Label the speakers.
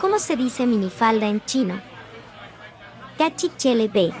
Speaker 1: ¿Cómo se dice minifalda en chino? Cachichele B.